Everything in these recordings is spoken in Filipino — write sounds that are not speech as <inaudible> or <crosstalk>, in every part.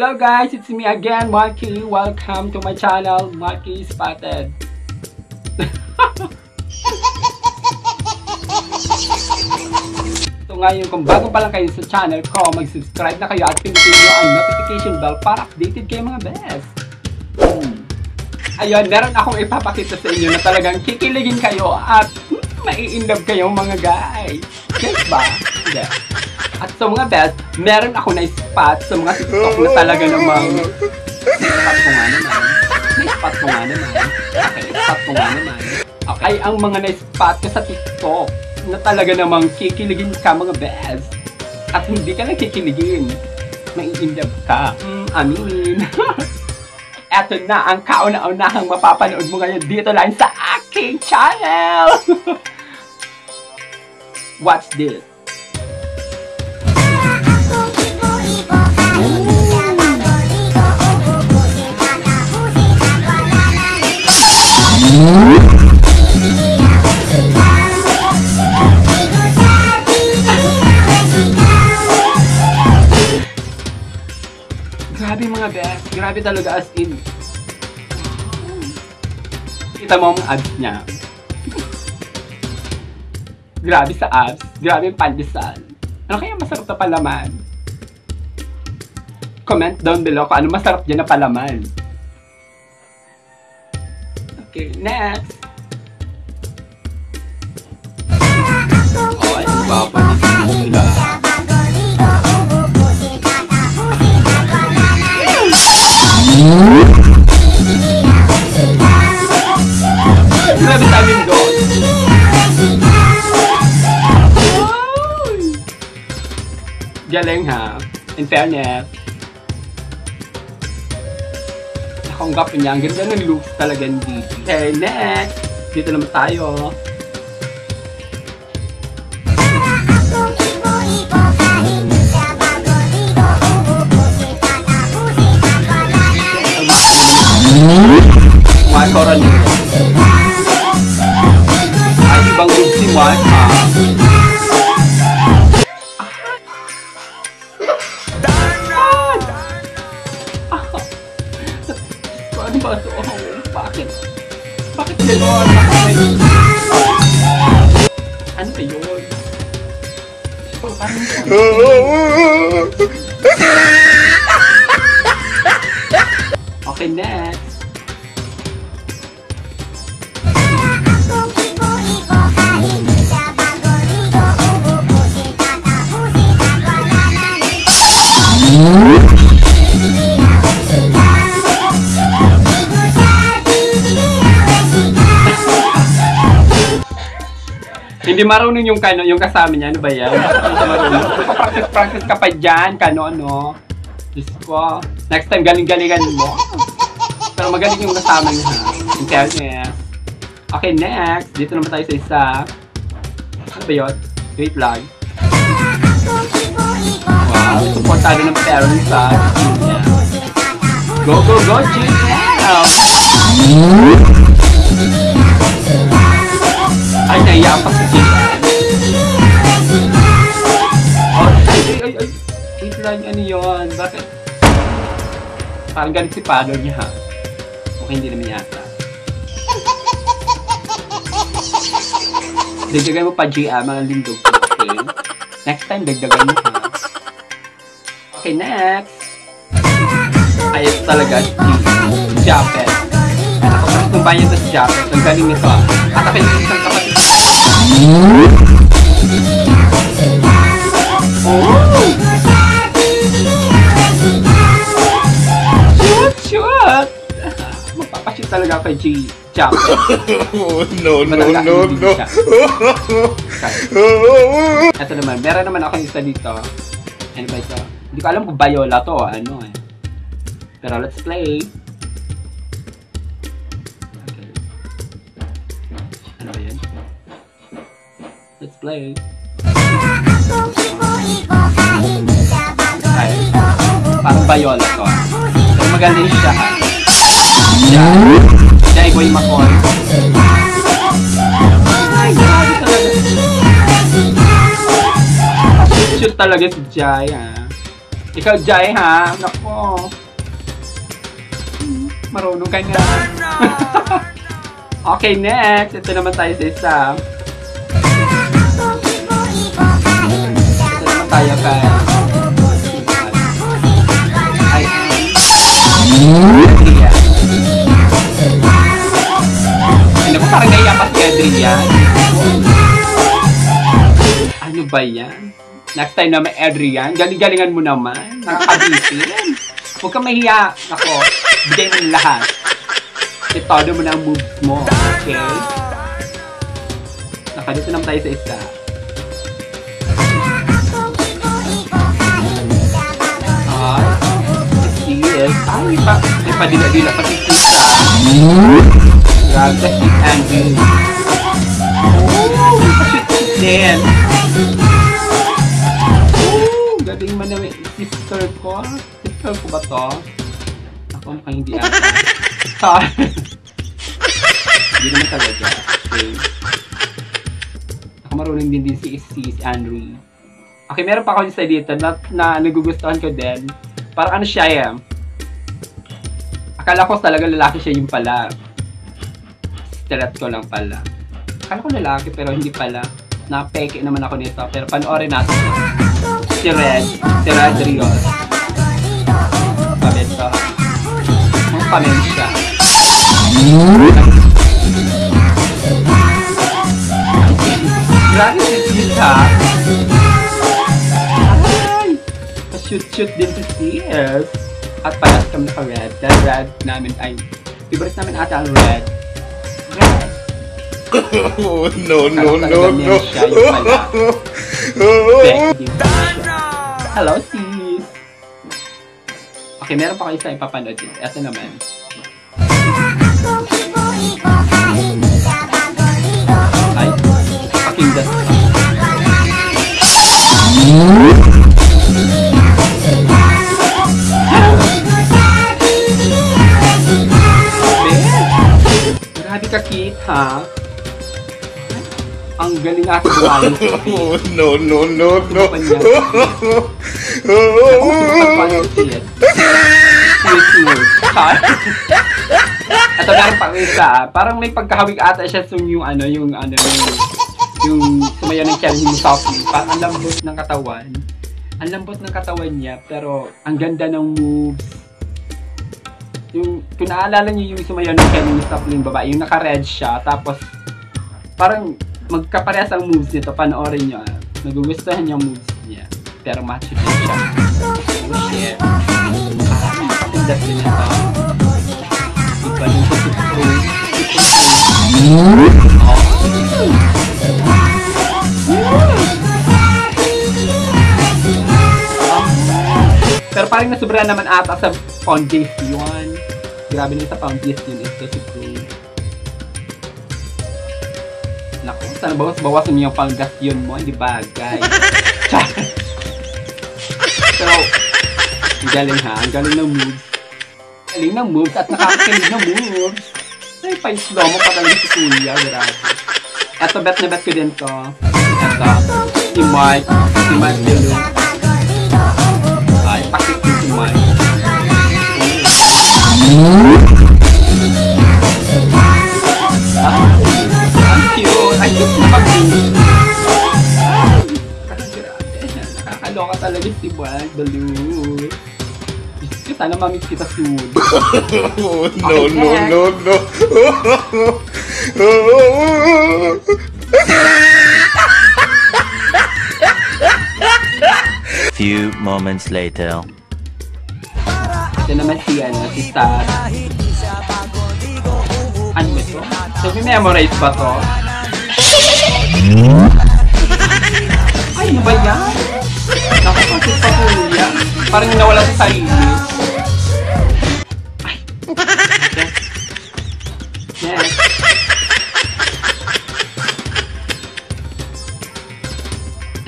Hello guys, it's me again, Marky. Welcome to my channel, Marky Spotted. so ngayon, kung bago pa lang kayo sa channel ko, mag-subscribe na kayo at pindutin nyo ang notification bell para updated kayo mga best. Hmm. Ayun, meron akong ipapakita sa inyo na talagang kikiligin kayo at hmm, mai-inlove kayo mga guys. Yes ba? Hindi. At sa mga best, meron ako na spot sa mga TikTok na talaga namang spot ko nga naman. Spot ko nga naman. Okay, spot ko nga naman. Okay, ang mga na-spot ko sa TikTok na talaga namang kikiligin ka mga best. At hindi ka lang kikiligin. Mai-inlove ka. Mm, amin. <laughs> Eto na ang kauna-unahang mapapanood mo ngayon dito lang sa aking channel. <laughs> Watch this. Grabe mga best. Grabe talaga as in. Kita mo ang abs niya. Grabe sa abs. Grabe yung pandesal. Ano kaya masarap na palaman? Comment down below kung ano masarap dyan na palaman. Okay, next. Oh, ay, baba nila. Grabe sa amin doon. Galing ha. In fairness. Nakanggap niya. Ang ganda ng looks talaga hindi. Okay, next. Dito naman tayo. Bakit? Bakit gano'n? Ano ba yun? Okay, next. Hindi marunong yung kano, yung kasama niya. Ano ba yan? Hindi. Practice-practice ka pa dyan, kano, ano. Diyos ko. Next time, galing-galingan mo. Pero magaling yung kasama niya, ha? In fairness. Okay, next. Dito naman tayo sa isa. Ano ba yun? Wait lang. Wow, supportado ng parents, ha? Yeah. Go, go, go, GL! Ay, naiya pa si GL. Oh, ay, lang, ano yun? Bakit? Parang galit si father niya? Okay, hindi naman yata. Dagdagan mo pa, GM, mga lindog ko, okay? Next time, dagdagan mo, ha? Okay, next. Ayos talaga, Japet. Ako sa itong banyo ito si Japet. Ang galing nito, ah. At yung isang kapatid. Oh! Magpapashoot talaga kay G. Japet. Oh, <laughs> no, no, no, no. siya. Ito <laughs> naman, meron naman ako isa dito. Ano ba ito? Hindi ko alam kung Viola to, ano eh. Pero let's play. Okay. Ano ba yan? Let's play. Ay, parang Viola to. Pero magaling siya ha. Siya. Siya ay Boy Macoy. Ay, grabe talaga. Shoot talaga si Jai, ah. Ikaw, Jai, ha? Nako. Marunong ka na. <laughs> okay, next. Ito naman tayo sa isa. Tayo kay... Ay, Adrian. Ano ko parang naiya pa si Adrian? Ano ba yan? Next time naman, Adrian, galing-galingan mo naman. Nakakabitin. Huwag kang mahiya. Ako, bigay mo lahat. Itodo mo na ang moves mo. Okay? Nakadito naman tayo sa isa. Ay, pa, padila-dila pa si Tita. Grabe, si Andrew. Oh, may pa-shoot-shoot din. Oh, galing man naman. Sister ko. Sister ko ba to? Ako mukhang hindi ata. Sorry. Hindi naman talaga. Okay. Ako marunong din din si, si, si Andrew. Okay, meron pa ako isa dito na, na nagugustuhan ko din. Parang ano siya eh. Akala ko talaga lalaki siya yung pala. Stereot ko lang pala. Akala ko lalaki pero hindi pala. Napeke naman ako nito. Pero panoorin natin. Si Red. Si Red Rios. Ito. Ang pamen siya. Grabe si Tita. Ay! Pa-shoot-shoot din si CS. At palas kami naka-red. Dahil red namin ay... Favorite namin ata ang red. Red. Oh, no, no, no, no. siya. Hello, sis! Okay, meron pa kayo sa ipapanood dito. Ito naman. Ay, pakinggan. Ha? Ang galing ate. Oh, <laughs> no, no, no, no. Sweet, sweet. Ito meron pang isa. Parang may pagkahawig ata siya sa yung ano, yung ano, yung, yung ng challenge yung softly. Parang ang lambot ng katawan. Ang lambot ng katawan niya, pero ang ganda ng moves. Yung, kung naalala niyo yung sumayaw ng softly yung babae, yung naka-red siya, tapos parang magkaparehas ang moves nito, panoorin nyo. ah. Nagugustuhan niyo ang moves niya. Pero macho din siya. Oh shit. Sa pro. Pero parang nasubra naman ata sa pound days yun. Grabe na sa pound days yun ito si Pro. Naku, sana bawas-bawasan mo yung panggasyon mo, hindi bagay. <laughs> Pero, ang galing ha, ang galing ng moves. Galing ng moves at nakakakilig ng moves. Ay, pa-slow mo pa talaga si Kuya, grabe. Eto, bet na bet ko din to. Eto, si Mark, si Mark Delu. Ay, pakit si Mark. Ah, ang cute. Ay, cute na pag Nakakaloka talaga si Mark Delu. Diyos ko, sana mamiss kita soon. Oh, no, no, no, no. Few moments later. Ito naman si, ano, si Star. Ano ba ito? So, memorize ba to? Ay, ano ba yan? Nakapasok pa po yan. Parang nawala sa sarili. Ay. Yes.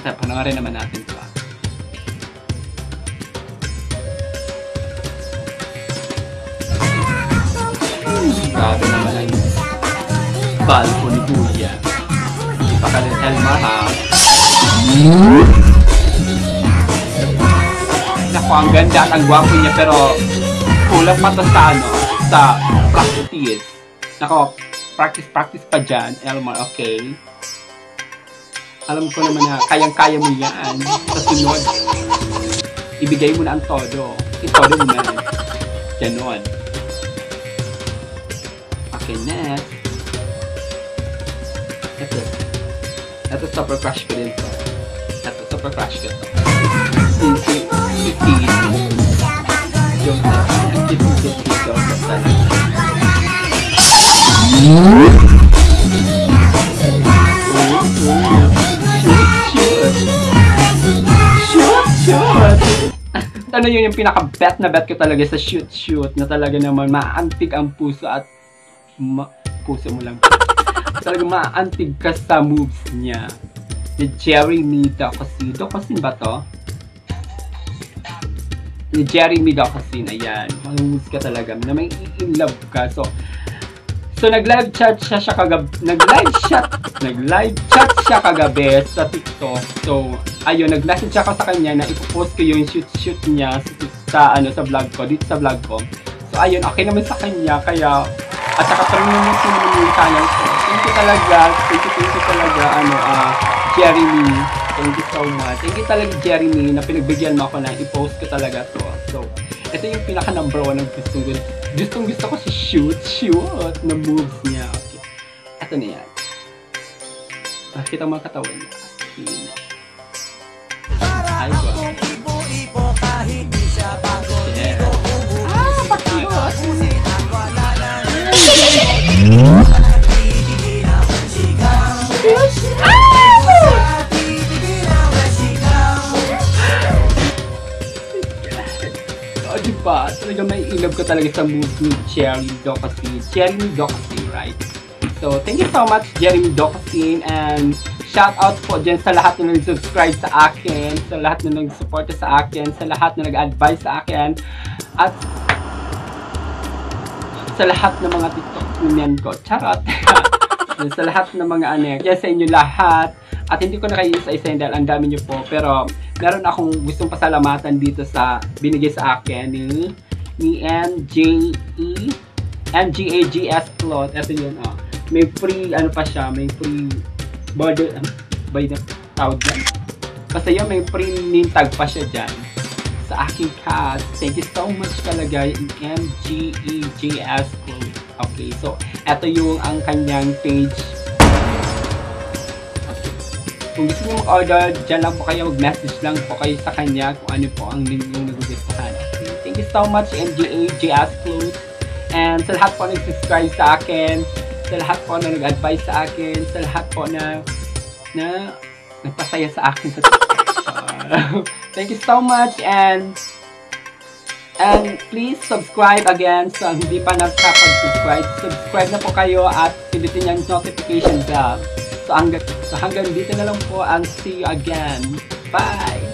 Ito, panoorin naman natin Hindi pa ka rin Elma ha. Naku, ang ganda at ang gwapo niya pero kulang pa to sa ano, sa practice. Nako, practice, practice pa dyan. Elmar, okay? Alam ko naman na kayang-kaya mo yan. Sa sunod, ibigay mo na ang todo. Itodo mo na. Ganon. Next. Ito. Ito, super crush ko din to. Ito, super crush ko to. Si Tiggy. Yung, cute-cute dito. Talaga. Shoot, shoot! ano yun yung pinaka-bet na bet ko talaga sa shoot, shoot na talaga naman maantig ang puso at ma- puso mo lang. <laughs> talaga maantig ka sa moves niya. Ni Jeremy Docosin. Docosin ba to? Ni Jeremy Docosin, ayan. Mga moves ka talaga na may in love ka. So, So nag-live chat siya siya kagabi, nag-live chat, nag-live chat siya kagabi sa TikTok. So ayun, nag-message ako sa kanya na ipopost ko yung shoot shoot niya sa, sa ano sa vlog ko, dito sa vlog ko. So ayun, okay naman sa kanya kaya at saka promote ko naman yung channel. Thank you talaga, thank you, thank you talaga ano ah Jeremy. Thank you so much. Thank you talaga Jeremy na pinagbigyan mo ako na i-post ko talaga to. So ito yung pinaka number one ng gusto. Gustong gusto ko si shoot, shoot na moves niya. Okay. Ito na yan. Nakita mo ang katawan niya. Yun. Oh, di ba? Talaga may ilog ko talaga sa moves ni Jerry Docasin. Jeremy Docasin, right? So, thank you so much, Jeremy Docasin. And shout out po dyan sa lahat na nag-subscribe sa akin, sa lahat na nag-support sa akin, sa lahat na nag-advise sa akin, at sa lahat ng mga TikTok niyan ko. Charot! <laughs> sa lahat ng mga ano, yan sa inyo lahat. At hindi ko na kayo isa-isa dahil ang dami niyo po. Pero meron akong gustong pasalamatan dito sa binigay sa akin ni ni MJE MGAGS Cloth. Ito yun, oh. May free, ano pa siya, may free border, ano, by the tawag yan. Basta yun, may free name tag pa siya dyan sa aking cat. Thank you so much talaga, MGEJS Cloth. Okay, so, ito yung ang kanyang page kung gusto nyo mag-order, dyan lang po kayo, mag-message lang po kayo sa kanya kung ano po ang link yung nagugustuhan. Okay, thank you so much, MGA, JS Clothes. And sa lahat po nag-subscribe sa akin, sa lahat po na nag-advise sa akin, sa lahat po na na nagpasaya sa akin sa. <laughs> thank you so much and And please subscribe again sa hindi pa nakapag-subscribe. Subscribe na po kayo at pindutin yung notification bell. So hanggang, so hanggang dito na lang po and see you again. Bye!